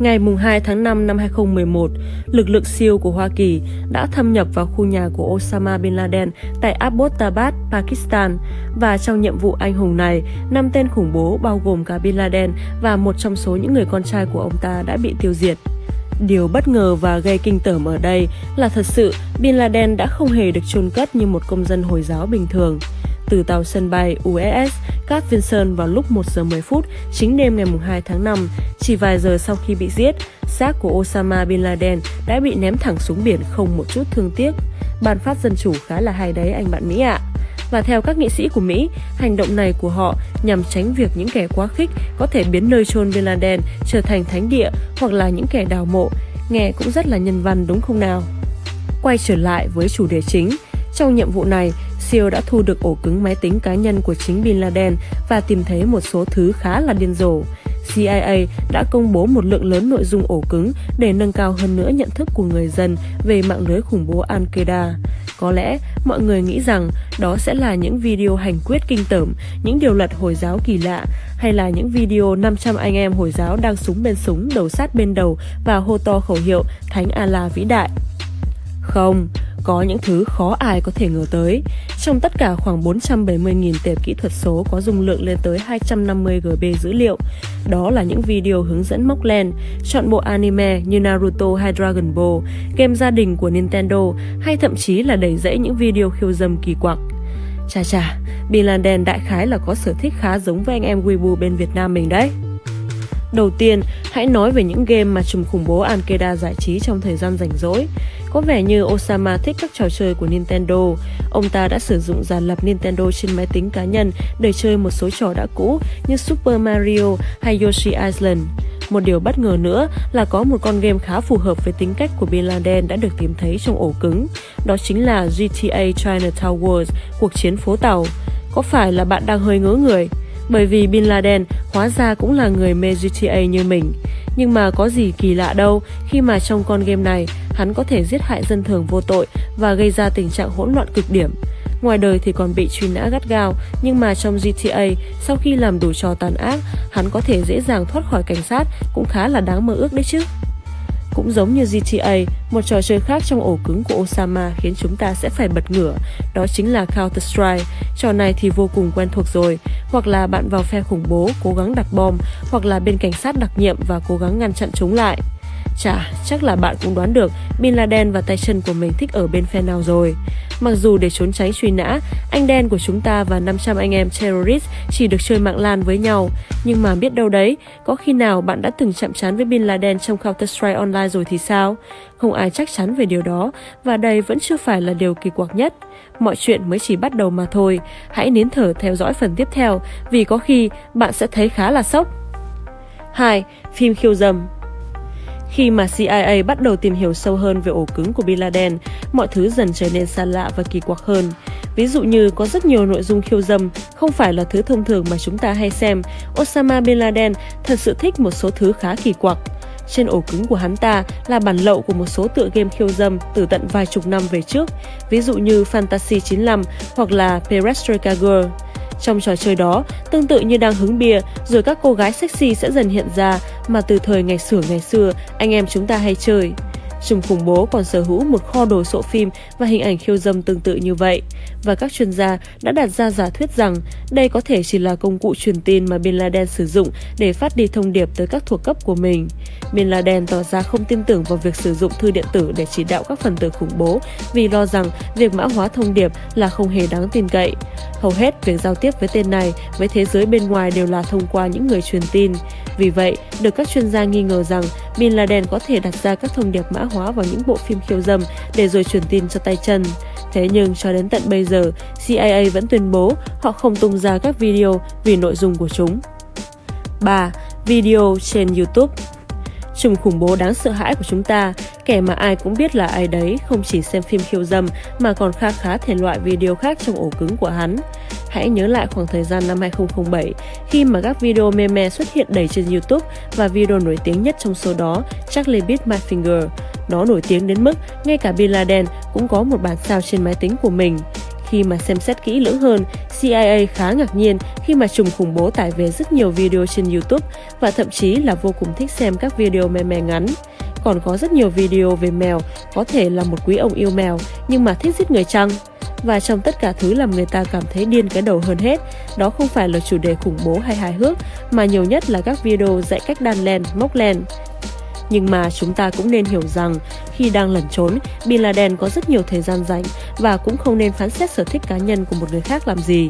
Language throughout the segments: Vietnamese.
Ngày 2 tháng 5 năm 2011, lực lượng siêu của Hoa Kỳ đã thâm nhập vào khu nhà của Osama Bin Laden tại Abbottabad, Pakistan. Và trong nhiệm vụ anh hùng này, năm tên khủng bố bao gồm cả Bin Laden và một trong số những người con trai của ông ta đã bị tiêu diệt. Điều bất ngờ và gây kinh tởm ở đây là thật sự Bin Laden đã không hề được chôn cất như một công dân Hồi giáo bình thường. Từ tàu sân bay USS Cat Vinson vào lúc 1 giờ 10 phút chính đêm ngày 2 tháng 5, chỉ vài giờ sau khi bị giết, xác của Osama Bin Laden đã bị ném thẳng xuống biển không một chút thương tiếc. Ban phát dân chủ khá là hay đấy anh bạn Mỹ ạ. À. Và theo các nghị sĩ của Mỹ, hành động này của họ nhằm tránh việc những kẻ quá khích có thể biến nơi chôn Bin Laden trở thành thánh địa hoặc là những kẻ đào mộ. Nghe cũng rất là nhân văn đúng không nào? Quay trở lại với chủ đề chính, trong nhiệm vụ này, SEAL đã thu được ổ cứng máy tính cá nhân của chính Bin Laden và tìm thấy một số thứ khá là điên rồ. CIA đã công bố một lượng lớn nội dung ổ cứng để nâng cao hơn nữa nhận thức của người dân về mạng lưới khủng bố Al-Qaeda. Có lẽ mọi người nghĩ rằng đó sẽ là những video hành quyết kinh tởm, những điều luật Hồi giáo kỳ lạ, hay là những video 500 anh em Hồi giáo đang súng bên súng, đầu sát bên đầu và hô to khẩu hiệu Thánh Allah vĩ đại. Không, có những thứ khó ai có thể ngờ tới. Trong tất cả khoảng 470.000 tệp kỹ thuật số có dung lượng lên tới 250 GB dữ liệu. Đó là những video hướng dẫn móc len, chọn bộ anime như Naruto hay Dragon Ball, game gia đình của Nintendo hay thậm chí là đầy rẫy những video khiêu dâm kỳ quặc. Chà chà, Bin Laden đại khái là có sở thích khá giống với anh em Weibo bên Việt Nam mình đấy. Đầu tiên, hãy nói về những game mà trùm khủng bố Al-Qaeda giải trí trong thời gian rảnh rỗi. Có vẻ như Osama thích các trò chơi của Nintendo. Ông ta đã sử dụng giàn lập Nintendo trên máy tính cá nhân để chơi một số trò đã cũ như Super Mario hay Yoshi Island. Một điều bất ngờ nữa là có một con game khá phù hợp với tính cách của Bin Laden đã được tìm thấy trong ổ cứng. Đó chính là GTA Chinatown Wars, cuộc chiến phố tàu. Có phải là bạn đang hơi ngớ người? Bởi vì Bin Laden hóa ra cũng là người mê GTA như mình. Nhưng mà có gì kỳ lạ đâu khi mà trong con game này hắn có thể giết hại dân thường vô tội và gây ra tình trạng hỗn loạn cực điểm. Ngoài đời thì còn bị truy nã gắt gao, nhưng mà trong GTA, sau khi làm đủ trò tàn ác, hắn có thể dễ dàng thoát khỏi cảnh sát cũng khá là đáng mơ ước đấy chứ. Cũng giống như GTA, một trò chơi khác trong ổ cứng của Osama khiến chúng ta sẽ phải bật ngửa, đó chính là Counter-Strike. Trò này thì vô cùng quen thuộc rồi, hoặc là bạn vào phe khủng bố cố gắng đặt bom, hoặc là bên cảnh sát đặc nhiệm và cố gắng ngăn chặn chúng lại. Chà, chắc là bạn cũng đoán được Bin Laden và tay chân của mình thích ở bên phe nào rồi. Mặc dù để trốn tránh truy nã, anh đen của chúng ta và 500 anh em terrorist chỉ được chơi mạng lan với nhau. Nhưng mà biết đâu đấy, có khi nào bạn đã từng chạm trán với Bin Laden trong Counter-Strike Online rồi thì sao? Không ai chắc chắn về điều đó, và đây vẫn chưa phải là điều kỳ quặc nhất. Mọi chuyện mới chỉ bắt đầu mà thôi. Hãy nín thở theo dõi phần tiếp theo, vì có khi bạn sẽ thấy khá là sốc. 2. Phim khiêu dâm khi mà CIA bắt đầu tìm hiểu sâu hơn về ổ cứng của Bin Laden, mọi thứ dần trở nên xa lạ và kỳ quặc hơn. Ví dụ như có rất nhiều nội dung khiêu dâm, không phải là thứ thông thường mà chúng ta hay xem. Osama Bin Laden thật sự thích một số thứ khá kỳ quặc. Trên ổ cứng của hắn ta là bản lậu của một số tựa game khiêu dâm từ tận vài chục năm về trước, ví dụ như Fantasy 95 hoặc là Perestroika Girl. Trong trò chơi đó, tương tự như đang hứng bia, rồi các cô gái sexy sẽ dần hiện ra mà từ thời ngày xưa ngày xưa anh em chúng ta hay chơi. Trùm khủng bố còn sở hữu một kho đồ sộ phim và hình ảnh khiêu dâm tương tự như vậy. Và các chuyên gia đã đặt ra giả thuyết rằng đây có thể chỉ là công cụ truyền tin mà Bin Laden sử dụng để phát đi thông điệp tới các thuộc cấp của mình. Bin Laden tỏ ra không tin tưởng vào việc sử dụng thư điện tử để chỉ đạo các phần tử khủng bố vì lo rằng việc mã hóa thông điệp là không hề đáng tin cậy. Hầu hết việc giao tiếp với tên này với thế giới bên ngoài đều là thông qua những người truyền tin. Vì vậy, được các chuyên gia nghi ngờ rằng Bin Laden có thể đặt ra các thông điệp mã hóa vào những bộ phim khiêu dâm để rồi truyền tin cho tay chân. Thế nhưng cho đến tận bây giờ, CIA vẫn tuyên bố họ không tung ra các video vì nội dung của chúng. 3. Video trên YouTube Trùm khủng bố đáng sợ hãi của chúng ta, kẻ mà ai cũng biết là ai đấy, không chỉ xem phim khiêu dâm mà còn khá khá thể loại video khác trong ổ cứng của hắn. Hãy nhớ lại khoảng thời gian năm 2007 khi mà các video meme xuất hiện đầy trên YouTube và video nổi tiếng nhất trong số đó Charlie Beat My Finger. Nó nổi tiếng đến mức ngay cả Bin Laden cũng có một bản sao trên máy tính của mình. Khi mà xem xét kỹ lưỡng hơn, CIA khá ngạc nhiên khi mà trùng khủng bố tải về rất nhiều video trên YouTube và thậm chí là vô cùng thích xem các video meme ngắn. Còn có rất nhiều video về mèo, có thể là một quý ông yêu mèo nhưng mà thích giết người chăng? Và trong tất cả thứ làm người ta cảm thấy điên cái đầu hơn hết, đó không phải là chủ đề khủng bố hay hài hước, mà nhiều nhất là các video dạy cách đan len, móc len. Nhưng mà chúng ta cũng nên hiểu rằng khi đang lẩn trốn, Bin Laden có rất nhiều thời gian rảnh và cũng không nên phán xét sở thích cá nhân của một người khác làm gì.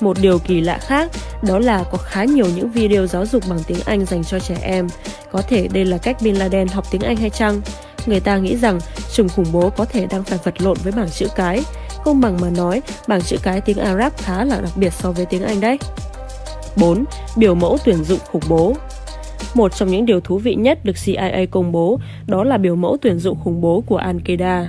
Một điều kỳ lạ khác đó là có khá nhiều những video giáo dục bằng tiếng Anh dành cho trẻ em. Có thể đây là cách Bin Laden học tiếng Anh hay chăng? Người ta nghĩ rằng chủng khủng bố có thể đang phải vật lộn với bảng chữ cái. Không bằng mà nói, bảng chữ cái tiếng Arab khá là đặc biệt so với tiếng Anh đấy. 4. Biểu mẫu tuyển dụng khủng bố một trong những điều thú vị nhất được CIA công bố đó là biểu mẫu tuyển dụng khủng bố của Al-Qaeda.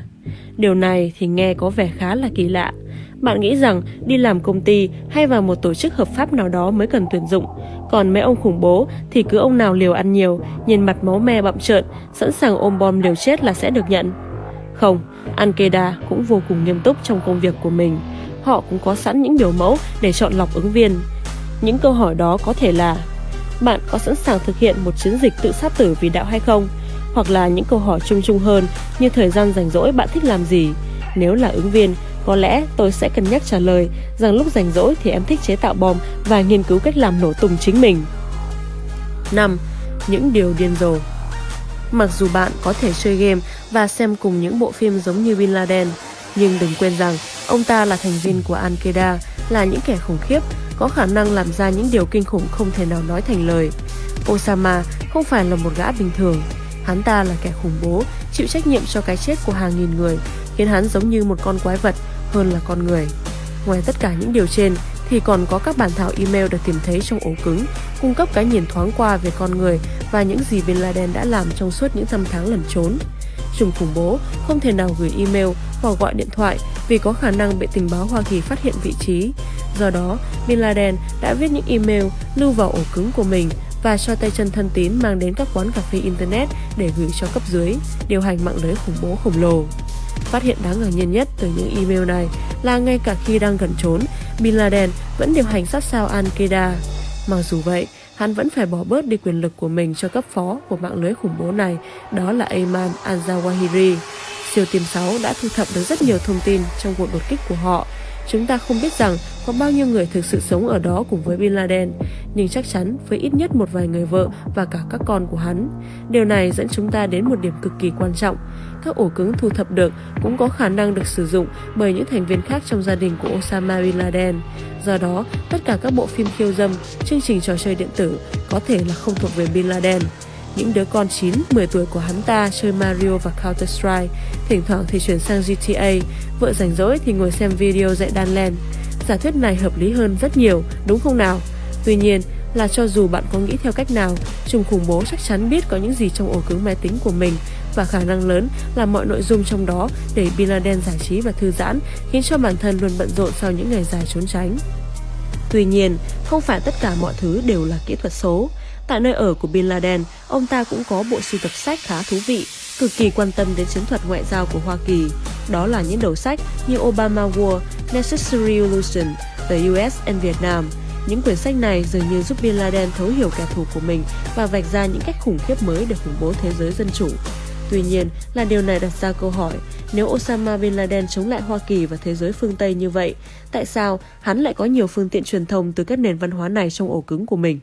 Điều này thì nghe có vẻ khá là kỳ lạ. Bạn nghĩ rằng đi làm công ty hay vào một tổ chức hợp pháp nào đó mới cần tuyển dụng, còn mấy ông khủng bố thì cứ ông nào liều ăn nhiều, nhìn mặt máu me bậm trợn, sẵn sàng ôm bom liều chết là sẽ được nhận. Không, Ankeda cũng vô cùng nghiêm túc trong công việc của mình. Họ cũng có sẵn những biểu mẫu để chọn lọc ứng viên. Những câu hỏi đó có thể là bạn có sẵn sàng thực hiện một chiến dịch tự sát tử vì đạo hay không? Hoặc là những câu hỏi chung chung hơn như thời gian rảnh rỗi bạn thích làm gì? Nếu là ứng viên, có lẽ tôi sẽ cân nhắc trả lời rằng lúc rảnh rỗi thì em thích chế tạo bom và nghiên cứu cách làm nổ tung chính mình. 5. Những điều điên rồ Mặc dù bạn có thể chơi game và xem cùng những bộ phim giống như Bin Laden, nhưng đừng quên rằng ông ta là thành viên của Al-Qaeda, là những kẻ khủng khiếp có khả năng làm ra những điều kinh khủng không thể nào nói thành lời. Osama không phải là một gã bình thường. Hắn ta là kẻ khủng bố, chịu trách nhiệm cho cái chết của hàng nghìn người, khiến hắn giống như một con quái vật hơn là con người. Ngoài tất cả những điều trên, thì còn có các bản thảo email được tìm thấy trong ổ cứng, cung cấp cái nhìn thoáng qua về con người và những gì Bin Laden đã làm trong suốt những năm tháng lẩn trốn. Trùng khủng bố không thể nào gửi email hoặc gọi điện thoại vì có khả năng bị tình báo Hoa Kỳ phát hiện vị trí. Do đó, Bin Laden đã viết những email lưu vào ổ cứng của mình và cho tay chân thân tín mang đến các quán cà phê Internet để gửi cho cấp dưới, điều hành mạng lưới khủng bố khổng lồ. Phát hiện đáng ngạc nhiên nhất từ những email này là ngay cả khi đang gần trốn, Bin Laden vẫn điều hành sát sao Al-Qaeda. Mặc dù vậy, hắn vẫn phải bỏ bớt đi quyền lực của mình cho cấp phó của mạng lưới khủng bố này, đó là Ayman al-Zawahiri. Siêu tìm 6 đã thu thập được rất nhiều thông tin trong cuộc đột kích của họ. Chúng ta không biết rằng có bao nhiêu người thực sự sống ở đó cùng với Bin Laden, nhưng chắc chắn với ít nhất một vài người vợ và cả các con của hắn. Điều này dẫn chúng ta đến một điểm cực kỳ quan trọng. Các ổ cứng thu thập được cũng có khả năng được sử dụng bởi những thành viên khác trong gia đình của Osama Bin Laden. Do đó, tất cả các bộ phim khiêu dâm, chương trình trò chơi điện tử có thể là không thuộc về Bin Laden. Những đứa con 9, 10 tuổi của hắn ta chơi Mario và Counter-Strike, thỉnh thoảng thì chuyển sang GTA, vợ rảnh rỗi thì ngồi xem video dạy đan len. Giả thuyết này hợp lý hơn rất nhiều, đúng không nào? Tuy nhiên, là cho dù bạn có nghĩ theo cách nào, trùng khủng bố chắc chắn biết có những gì trong ổ cứng máy tính của mình và khả năng lớn là mọi nội dung trong đó để Bin Laden giải trí và thư giãn, khiến cho bản thân luôn bận rộn sau những ngày dài trốn tránh. Tuy nhiên, không phải tất cả mọi thứ đều là kỹ thuật số. Tại nơi ở của Bin Laden, ông ta cũng có bộ sưu tập sách khá thú vị, cực kỳ quan tâm đến chiến thuật ngoại giao của Hoa Kỳ. Đó là những đầu sách như Obama War, Necessary Illusion, The US and Vietnam. Những quyển sách này dường như giúp Bin Laden thấu hiểu kẻ thù của mình và vạch ra những cách khủng khiếp mới để khủng bố thế giới dân chủ. Tuy nhiên, là điều này đặt ra câu hỏi, nếu Osama Bin Laden chống lại Hoa Kỳ và thế giới phương Tây như vậy, tại sao hắn lại có nhiều phương tiện truyền thông từ các nền văn hóa này trong ổ cứng của mình?